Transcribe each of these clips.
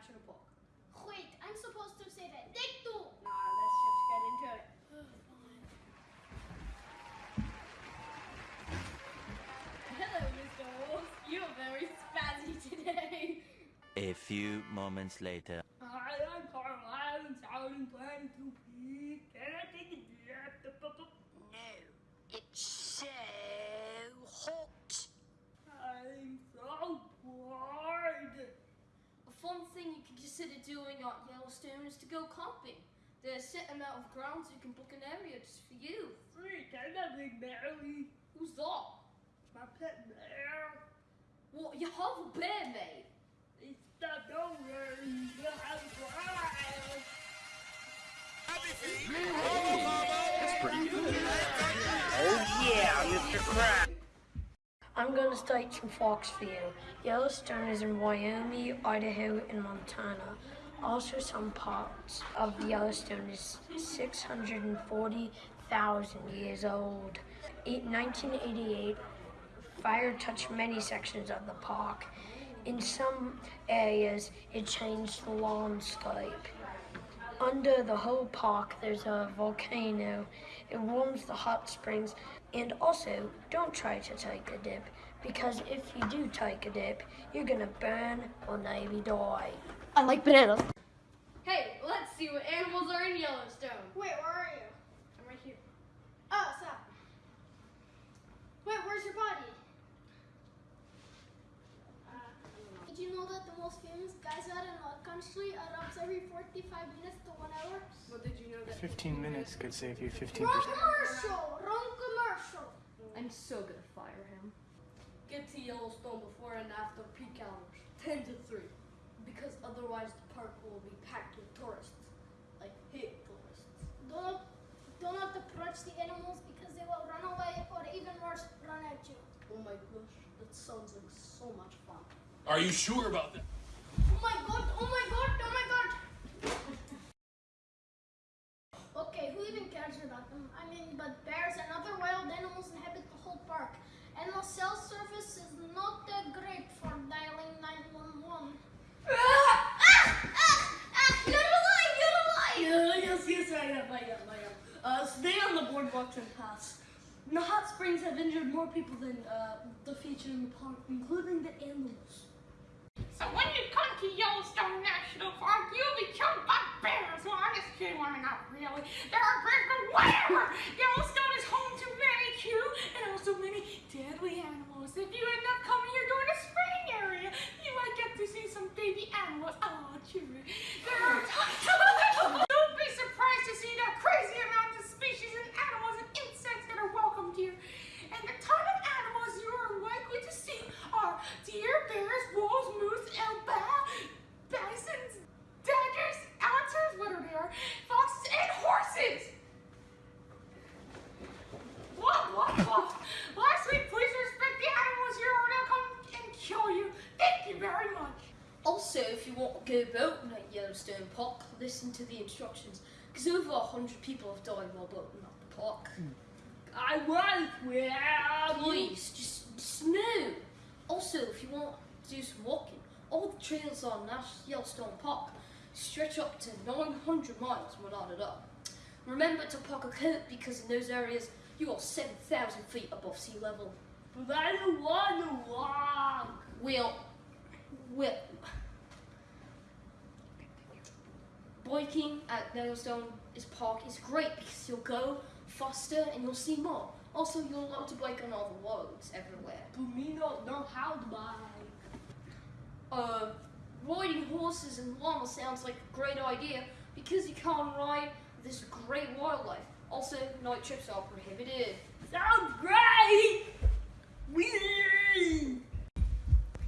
National Park. Wait, I'm supposed to say that. Take two. Nah, let's just get into it. Hello, Mr. Wolf. You're very spazzy today. A few moments later. Hi, I'm Carlisle and Sound planning to pee. Can I take a dip? No, it's so hot. I'm so bored. A fun thing you can consider doing at Yellowstone is to go camping. There's a set amount of grounds you can book an area just for you. Sweet, I'm a big Mary. Who's that? My pet bear. What, you have a bear, mate? It's the donor. You have wild. I'm going to state some facts for you. Yellowstone is in Wyoming, Idaho, and Montana. Also, some parts of the Yellowstone is 640,000 years old. In 1988, fire touched many sections of the park. In some areas, it changed the landscape. Under the whole park, there's a volcano. It warms the hot springs. And also, don't try to take a dip, because if you do take a dip, you're gonna burn or maybe die. I like bananas. Hey, let's see what animals are in Yellowstone. Wait, where are you? I'm right here. Oh, stop. Wait, where's your body? Uh, did you know that the most famous geyser in our country erupts every 45 minutes to one hour? Well, did you know that? 15 minutes could save you 15%. Wrong commercial! Wrong commercial! I'm so gonna fire him. Get to Yellowstone before and after peak hours, 10 to 3. Because otherwise the park will be packed with tourists. Like hit tourists. Don't, do not approach the animals because they will run away or even worse, run at you. Oh my gosh, that sounds like so much fun. Are you sure about that? Oh my god, oh my god, oh my god! okay, who even cares about them? I mean, but bears and other wild animals inhabit the whole park. And the cell service is not that great for dialing 911. ah! Ah! Ah! You're alive! You're alive! Yeah, yes, yes, I am, I am, I am. Uh, stay on the boardwalks and pass. The hot springs have injured more people than uh, the feature in the park, including the animals. So when you come to Yellowstone National Park, you'll be killed by bears. Well, I'm just kidding. I mean, not really. There are bears, but whatever. Yellowstone is home to many cute and also many deadly animals. If you end up coming here during the spring area, you might get to see some baby animals. Oh, true. There are tons of Don't be surprised to see the crazy amount of species and animals and insects that are welcomed here. And the ton of animals you are likely to see are deer, bears, wolves, moose, elk, bisons, daggers, otters, what are there? Foxes and horses! What, what, what? Lastly, please respect the animals here or they'll come and kill you. Thank you very much. Also, if you want to go boating at Yellowstone Park, listen to the instructions, because over a hundred people have died while boating at the park. Hmm. I was with Please, just, just no. Also, if you want to do some walking, all the trails on Nash Yellowstone Park stretch up to 900 miles without it up. Remember to pack a coat because in those areas you are 7,000 feet above sea level. But I don't want to walk. Well, well, biking at Yellowstone is Park is great because you'll go faster and you'll see more. Also, you'll learn to bike on all the roads everywhere. But me not know how to bike. Uh, riding horses and llamas sounds like a great idea because you can't ride this great wildlife. Also, night trips are prohibited. Sounds great! Whee!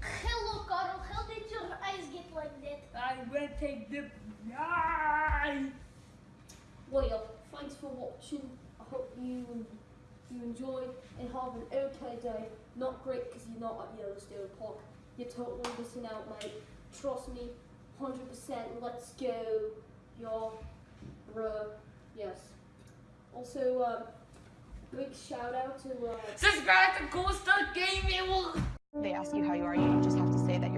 Hello, Carl. How did your eyes get like that? I will take the night. Well, thanks for watching. I hope you you enjoy and have an okay day. Not great because you're not at Yellowstone Park. You're totally missing out, mate. Trust me, 100%. Let's go. Your bruh. Yes. Also, um, big shout out to uh, Subscribe to Cool Stuff Gaming. They ask you how you are, you just have to say that